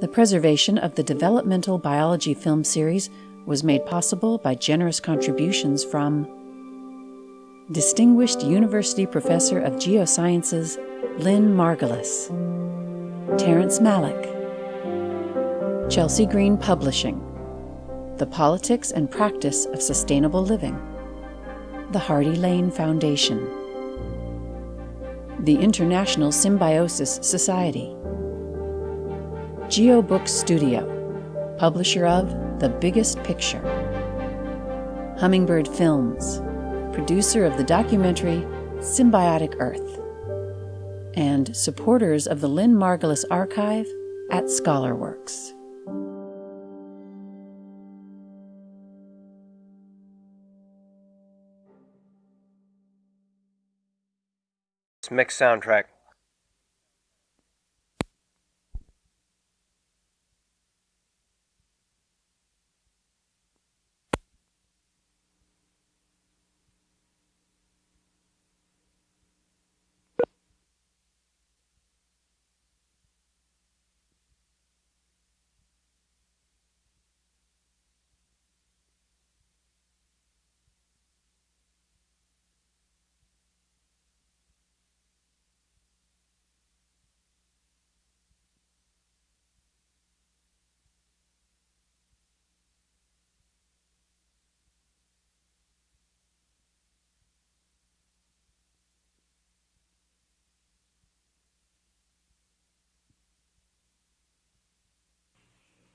The preservation of the developmental biology film series was made possible by generous contributions from Distinguished University Professor of Geosciences Lynn Margulis, Terrence Malick, Chelsea Green Publishing, The Politics and Practice of Sustainable Living, the Hardy Lane Foundation, the International Symbiosis Society, GeoBook Studio, publisher of The Biggest Picture, Hummingbird Films, producer of the documentary Symbiotic Earth, and supporters of the Lynn Margulis Archive at ScholarWorks. Mix soundtrack.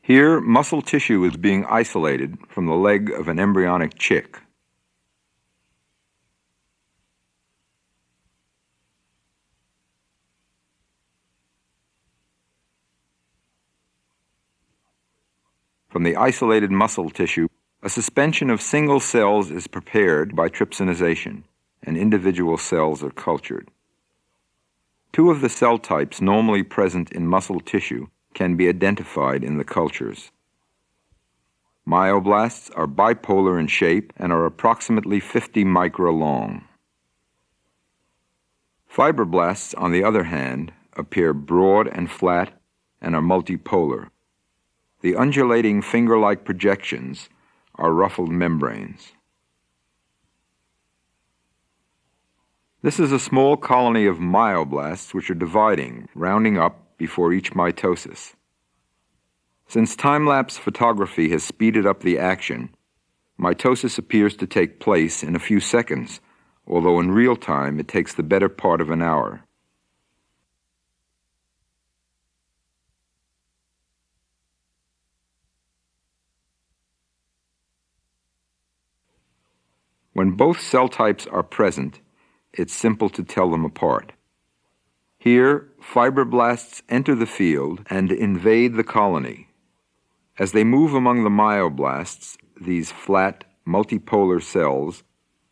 Here, muscle tissue is being isolated from the leg of an embryonic chick. From the isolated muscle tissue, a suspension of single cells is prepared by trypsinization, and individual cells are cultured. Two of the cell types normally present in muscle tissue can be identified in the cultures. Myoblasts are bipolar in shape and are approximately 50 micra long. Fibroblasts, on the other hand, appear broad and flat and are multipolar. The undulating finger-like projections are ruffled membranes. This is a small colony of myoblasts which are dividing, rounding up, before each mitosis. Since time-lapse photography has speeded up the action, mitosis appears to take place in a few seconds, although in real time it takes the better part of an hour. When both cell types are present, it's simple to tell them apart. Here, fibroblasts enter the field and invade the colony. As they move among the myoblasts, these flat, multipolar cells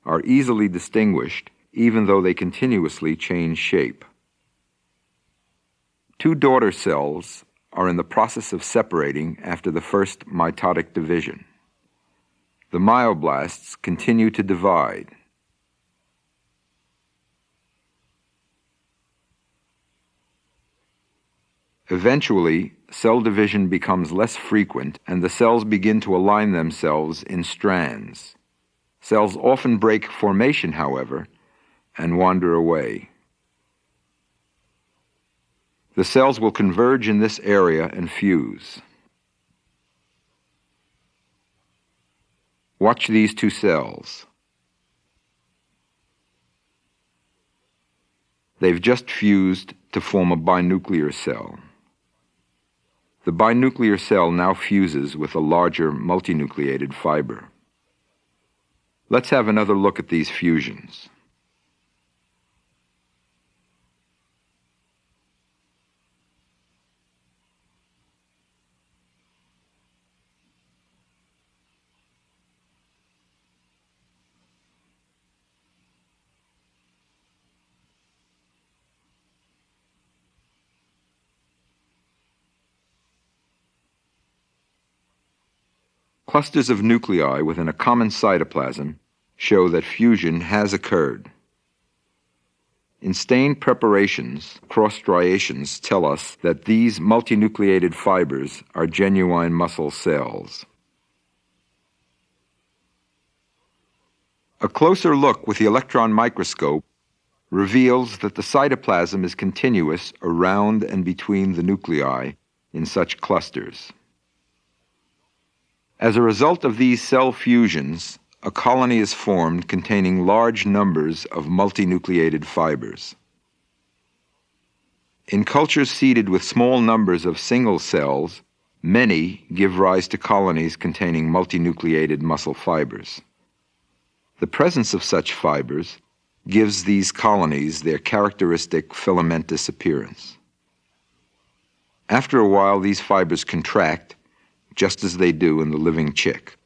are easily distinguished even though they continuously change shape. Two daughter cells are in the process of separating after the first mitotic division. The myoblasts continue to divide. Eventually, cell division becomes less frequent and the cells begin to align themselves in strands. Cells often break formation, however, and wander away. The cells will converge in this area and fuse. Watch these two cells. They've just fused to form a binuclear cell. The binuclear cell now fuses with a larger multinucleated fiber. Let's have another look at these fusions. Clusters of nuclei within a common cytoplasm show that fusion has occurred. In stain preparations, cross striations tell us that these multinucleated fibers are genuine muscle cells. A closer look with the electron microscope reveals that the cytoplasm is continuous around and between the nuclei in such clusters. As a result of these cell fusions, a colony is formed containing large numbers of multinucleated fibers. In cultures seeded with small numbers of single cells, many give rise to colonies containing multinucleated muscle fibers. The presence of such fibers gives these colonies their characteristic filamentous appearance. After a while, these fibers contract, just as they do in the living chick.